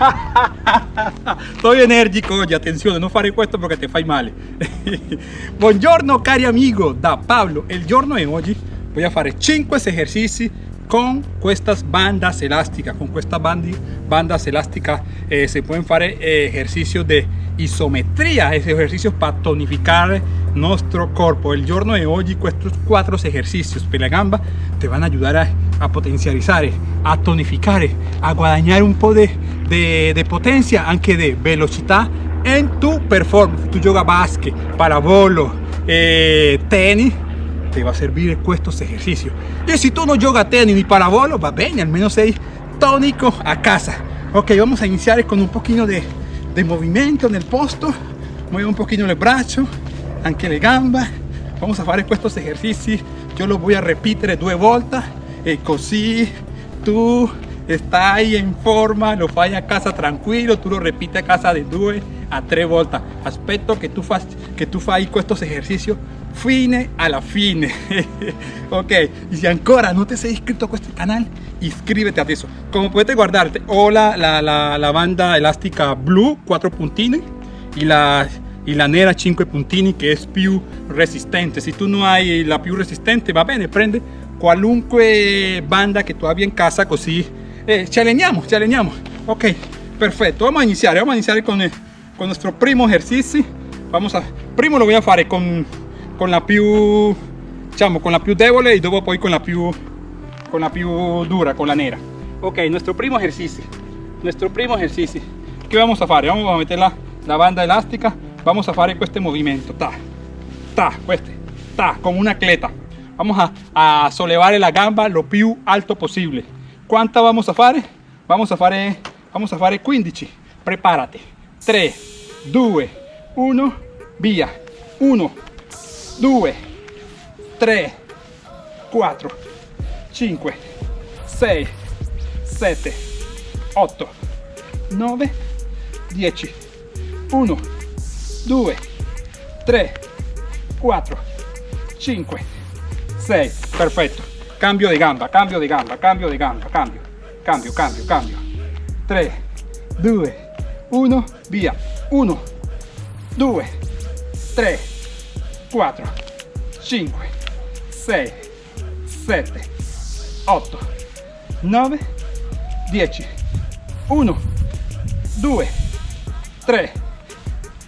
Estoy enérgico oggi, attenzione, non fare questo perché ti fai male. Buongiorno cari amigo, da Pablo. El giorno de oggi voy a fare 5 ejercicios con estas bandas elásticas. Con estas bandas elásticas eh, se pueden hacer eh, ejercicios de isometría, ejercicios para tonificar nuestro cuerpo. El giorno de hoy, estos cuatro ejercicios para la gamba te van a ayudar a, a potencializar, a tonificar, a guadañar un poco de, de, de potencia, aunque de velocidad en tu performance. Tu yoga básquet, parabolo, eh, tenis, te va a servir estos ejercicios. Y si tú no yoga tenis ni parabolo, va bien, al menos sei tónico a casa. Ok, vamos a iniciar con un poquito de, de movimiento en el posto. Mueve un poquito el brazo, anche le gamba. Vamos a hacer estos ejercicios. Yo los voy a repetir dos vueltas. Così tú estás en forma, lo fai a casa tranquilo, tú lo repites a casa de due a tres vueltas. Aspetto que tú fas, que tú fai estos ejercicios fine alla fine. Ok y si ancora no te sei inscrito a este canal inscríbete a eso. Como puedes guardarte o la, la, la, la banda elástica blue 4 puntini y la y la nera 5 puntini que es più resistente. Si tú no hay la più resistente va bene prende qualunque banda que tú abbia en casa così eh, ci alleniamo ok perfecto. Vamos a iniciar vamos a iniciar con, el, con nuestro primo ejercicio vamos a primo lo voy a fare con con la più diciamo con la più debole y dopo poi con la più con la più dura con la nera. Ok nuestro primo ejercicio nuestro primo ejercicio ¿qué vamos a hacer? vamos a meter la, la banda elástica. Vamos a hacer este movimiento ta ta este ta como una atleta vamos a, a sollevare la gamba lo più alto posible. ¿cuánta vamos a hacer? vamos a hacer vamos a hacer 15 prepárate. 3 2 1 via. 1 2 3 4 5 6 7 8 9 10 1 2 3 4 5 6 perfetto cambio di gamba cambio di gamba cambio di gamba cambio. Cambio cambio cambio. 3 2 1 via. 1 2 3 4 5 6 7 8 9 10 1 2 3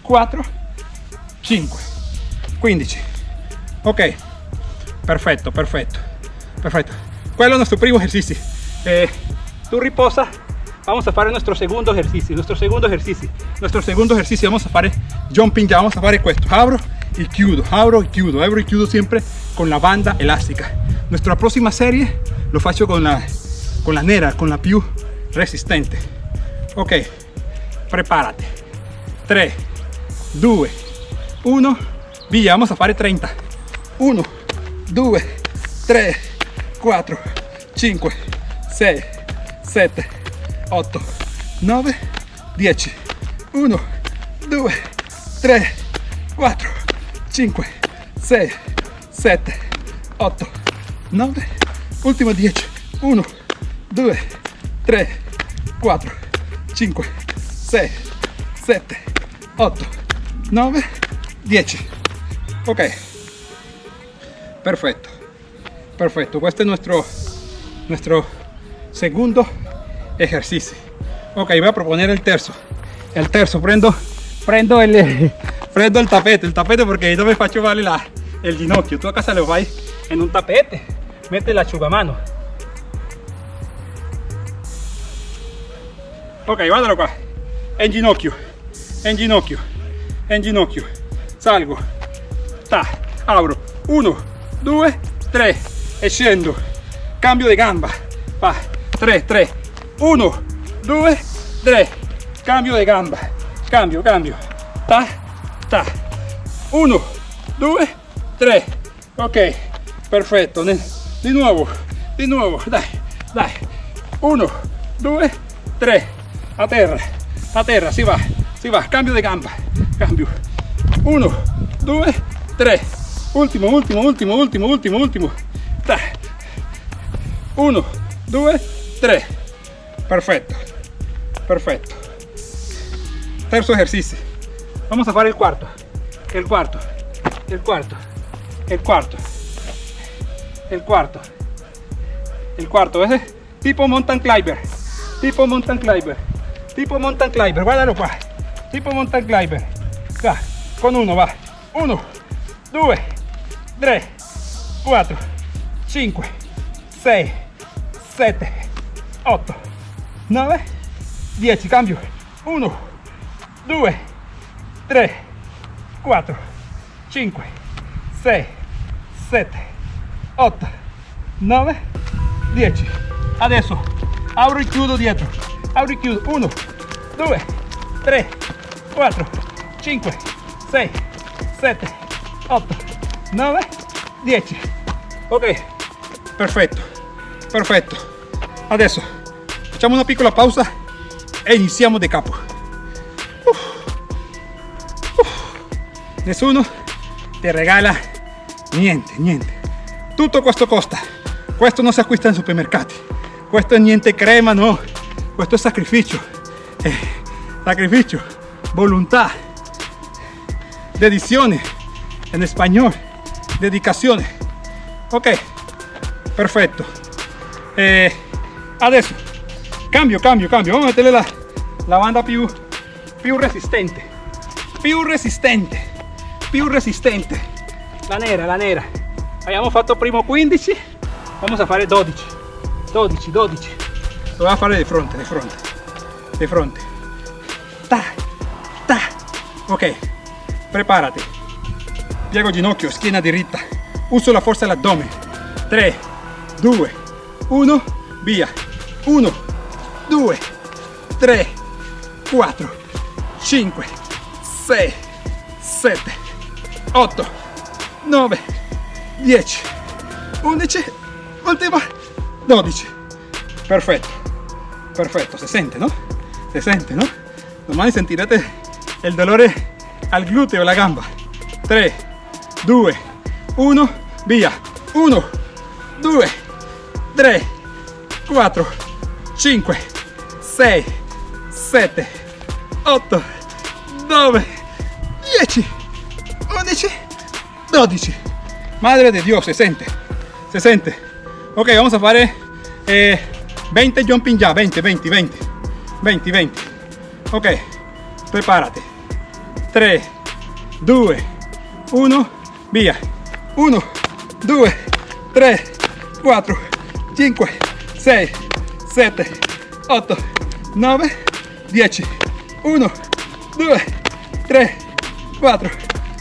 4 5 15 ok perfecto perfecto perfecto quello è nuestro primo ejercicio eh, tu riposa vamos a hacer nuestro segundo ejercicio nuestro segundo ejercicio nuestro segundo ejercicio vamos a hacer jumping ya vamos a hacer esto abro y chiudo, abro y chiudo, abro y chiudo siempre con la banda elástica. Nuestra próxima serie lo faccio con la, con la nera, con la più resistente. Ok, prepárate. 3, 2, 1, via, vamos a fare 30. 1, 2, 3, 4, 5, 6, 7, 8, 9, 10. 1, 2, 3, 4, 5 6 7 8 9 último 10 1 2 3 4 5 6 7 8 9 10 ok perfecto perfecto este es nuestro nuestro segundo ejercicio ok voy a proponer el terzo el terzo prendo prendo el prendo el tapete, el tapete porque no me faccio vale la, el ginocchio. Tú a casa lo vais en un tapete, mete la chugamano. Ok, guardalo qua. En ginocchio, en ginocchio, en ginocchio. Salgo, ta, abro. 1, 2, 3 e. Cambio di gamba. Va, 3, 3. 1, 2, 3. Cambio di gamba. Cambio, cambio. Ta, 1 2 3 ok perfetto di nuovo di nuovo dai dai 1 2 3 a terra a terra si va si va cambio di gamba cambio 1 2 3 ultimo ultimo ultimo ultimo ultimo dai 1 2 3 perfetto perfetto terzo ejercicio. Vamos a fare el cuarto. El cuarto. El cuarto. El cuarto. El cuarto. El cuarto ese tipo mountain climber. Tipo mountain climber. Tipo mountain climber. Guardalo qua tipo mountain climber. Va con uno va. Uno due tre 4 5 6 7 8 9 10 cambio. 1 2 3 4 5 6 7 8 9 10 adesso apro e chiudo dietro. Apro e chiudo. 1 2 3 4 5 6 7 8 9 10 ok. Perfetto perfetto adesso facciamo una piccola pausa e iniziamo da capo. Uf. Uf. nessuno regala niente niente. Tutto questo costa. Questo non si acquista in supermercati questo è niente crema no. Questo è sacrificio. Eh, sacrificio volontà dedizione in spagnolo dedicazione ok perfetto eh, adesso cambio cambio cambio. Vamos a metterle la, la banda più più resistente. Più resistente più resistente. La nera la nera. Abbiamo fatto primo 15 vamos a fare 12 12 12 lo voy a fare di fronte di fronte di fronte. Ta ta. Ok prepárate piego ginocchio schiena diritta. Uso la forza dell'addome 3 2 1 via. 1 2 3 4 5 6 7 8 9 10 11 ultima 12 perfetto. Perfetto. Se sente no? Se sente no? Domani sentirete el dolore al gluteo la gamba. 3 2 1 via. 1 2 3 4 5 6 7 8 9 10 11 12 madre de dios se siente se siente ok vamos a fare eh, 20 jumping ya 20 20 20 20 20 ok prepárate. 3 2 1 via. 1 2 3 4 5 6 7 8 9 10 1 2 3 4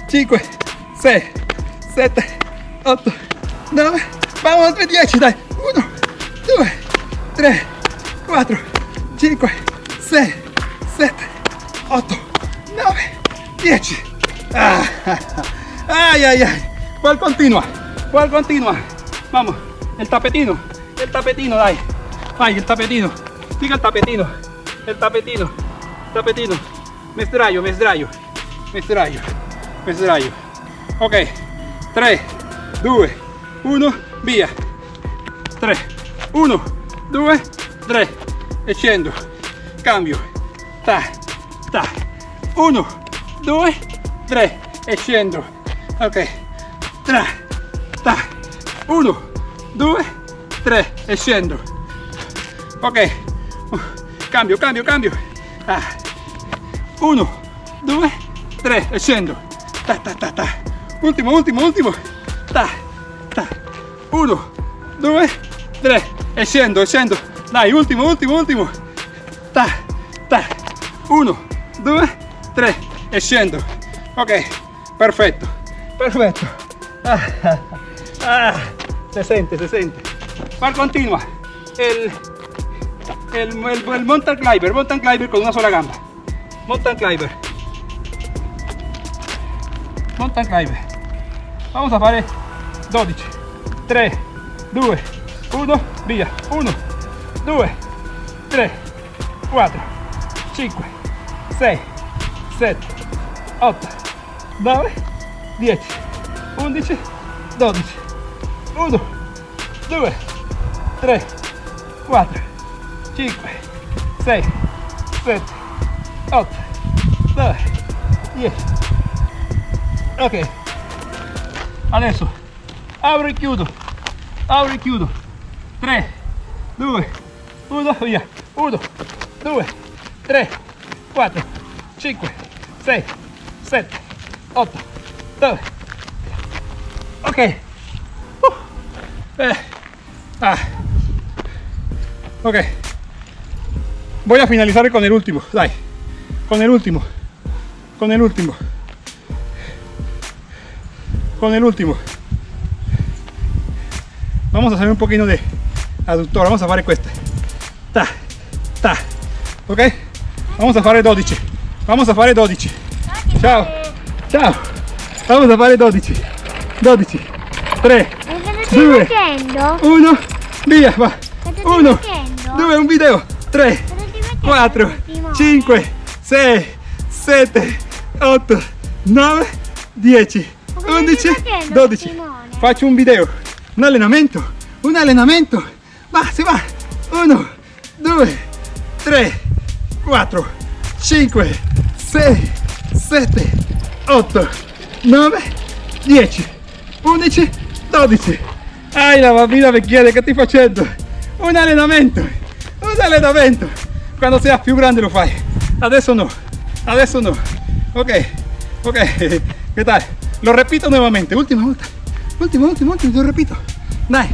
5 6 7 8 9 vamos a 10 dai. 1 2 3 4 5 6 7 8 9 10 ah, ay ay ay. Cuál continua cuál continua vamos el tapetino el tapetino dai. Ay el tapetino. Siga el tapetino el tapetino tapetino. Me sdraio me sdraio me sdraio me sdraio ok 3 2 1 via 3 1 2 3 e cambio. Ta ta. 1 2 3 e ok. Tra ta 1 2 3 e ok. Cambio cambio cambio. Ah. 1 2 3 e scendo ta ta ta ta. Ultimo ultimo ultimo ta ta. 1 2 3 e scendo dai ultimo ultimo ultimo ta ta. 1 2 3 e ok. Perfetto perfetto ah, ah, se siente se siente. Cuál continua. El el, el, el mountain climber mountain climber con una sola gamba. Mountain climber. Mountain climber. Vamos a fare 12 3 2 1 via 1 2 3 4 5 6 7 8 9 10 11 12 1 2 3 4 5 6 7 8 9 10 ok. Adesso. Apro e chiudo. Apro e chiudo. 3 2 1 via. 1 2 3 4 5 6 7 8 9 ok. Uh. eh. ah. ok. Voy a finalizar con el último. Dai. Con el último. Con el último. Con el último. Vamos a hacer un poquito de aductor. Vamos a fare queste ta. Ta. Ok. Vamos a fare 12 vamos a fare 12 ciao. Ciao vamos a fare 12 12 3 2 1 via va. 1 2 un video. 3 4 5 6 7 8 9 10 11 12 faccio un video. Un allenamento. Un allenamento. Va si va. 1 2 3 4 5 6 7 8 9 10 11 12 ai la bambina mi chiede che stai facendo? Un allenamento un allenamento. Quando sei più grande lo fai. Adesso no adesso no. Ok ok che tal? Lo repito nuevamente ultima volta ultima ultima ultima lo repito. Dai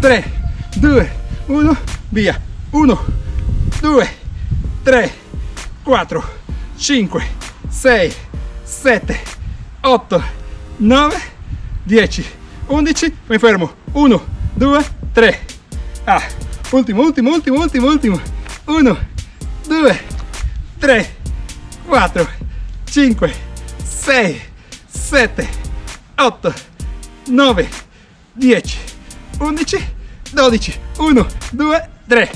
3 2 1 via. 1 2 3 4 5 6 7 8 9 10 11 mi fermo. 1 2 3 ah ultimo ultimo ultimo ultimo ultimo. 1 2 3 4 5 6 7 8 9 10 11 12 1 2 3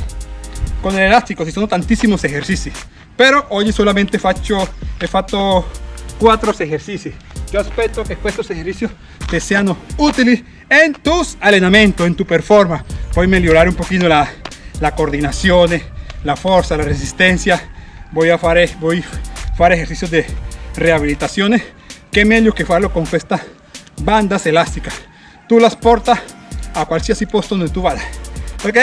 con el elástico si sono tantissimi esercizi pero oggi solamente faccio he fatto 4 esercizi yo aspetto que estos ejercicios te sean útiles en tus entrenamientos en tu performance puoi migliorare un poquito la, la coordinazione la fuerza, la resistencia. Voy a hacer voy a hacer ejercicios de rehabilitación. Que meglio que farlo con estas bandas elásticas. Tú las portas a cualquier puesto donde tú vayas. Ok?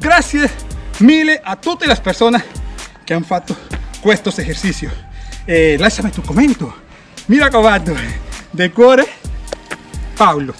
Gracias mille a todas las personas que han fatto estos ejercicios. Eh, tu comentario. Mira raccomando, de cuore, Paulo.